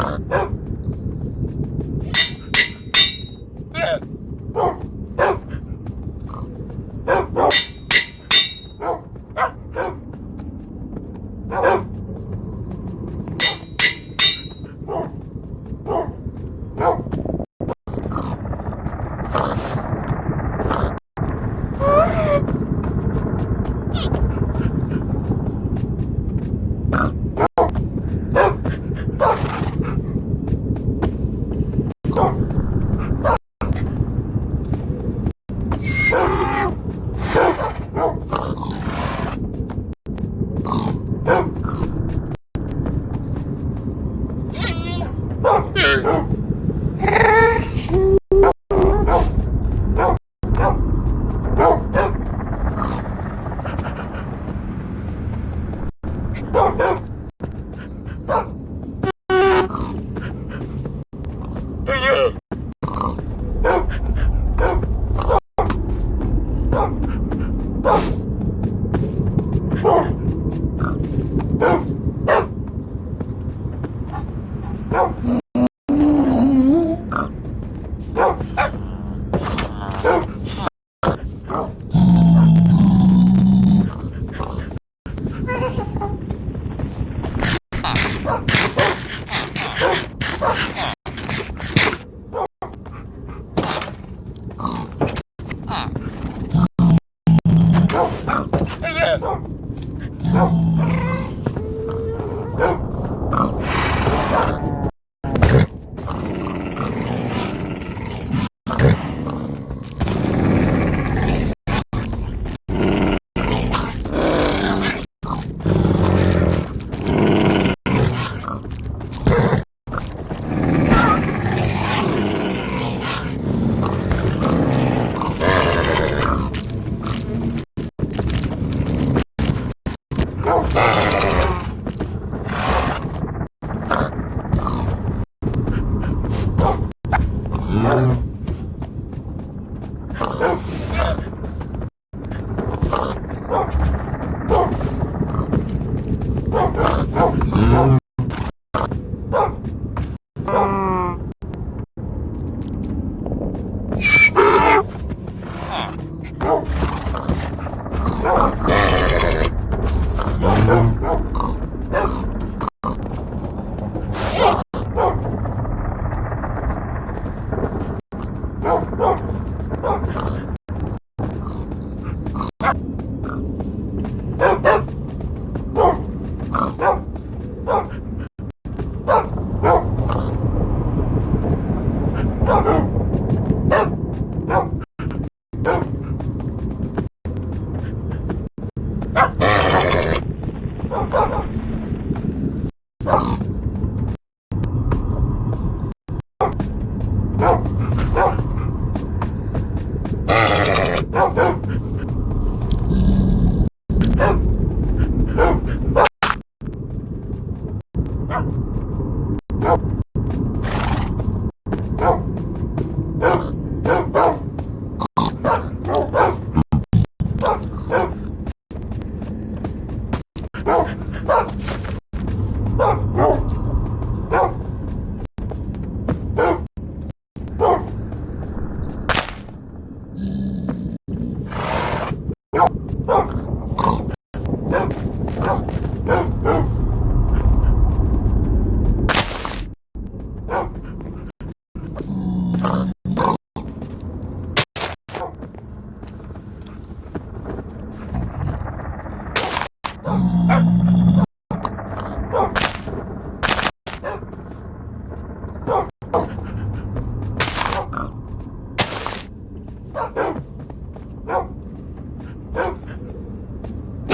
Ha Do? Oh!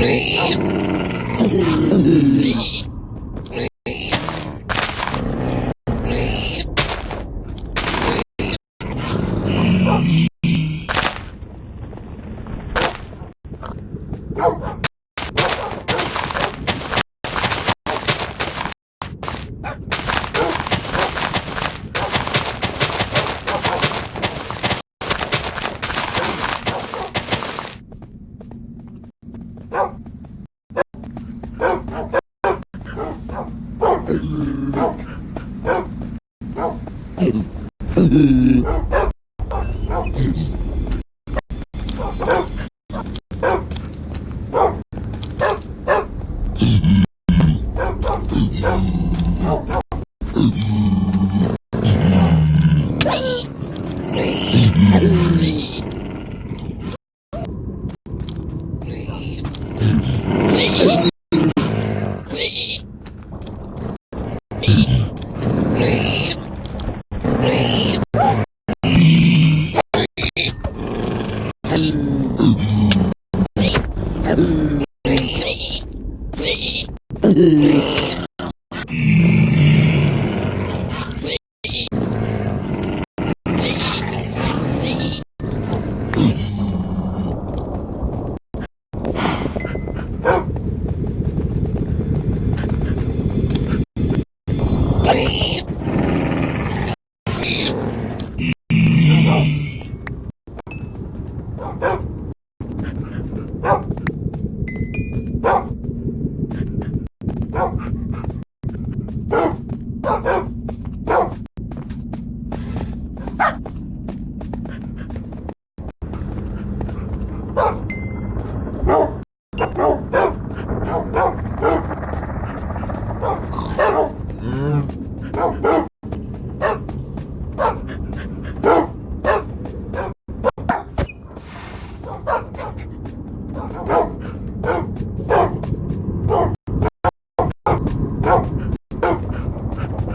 Scream. Please.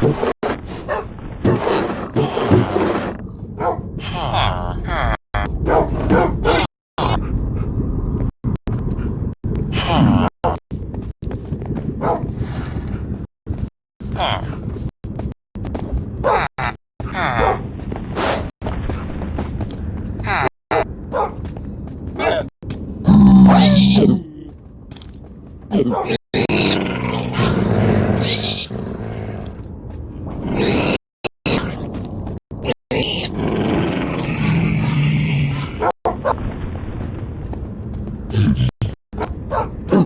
Oh,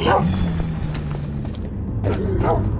Yum! Yum!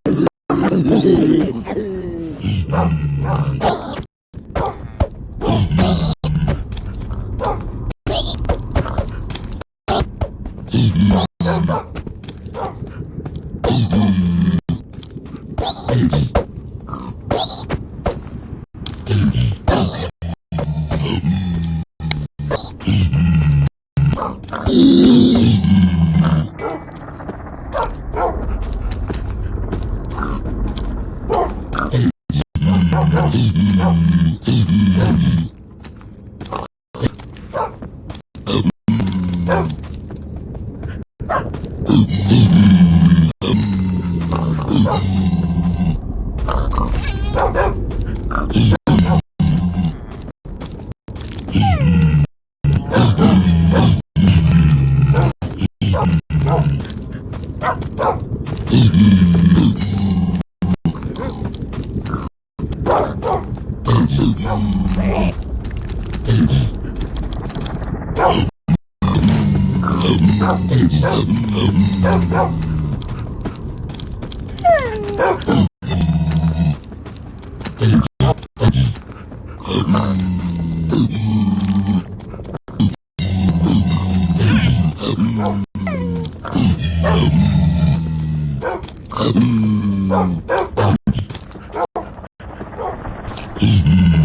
Mm-hmm.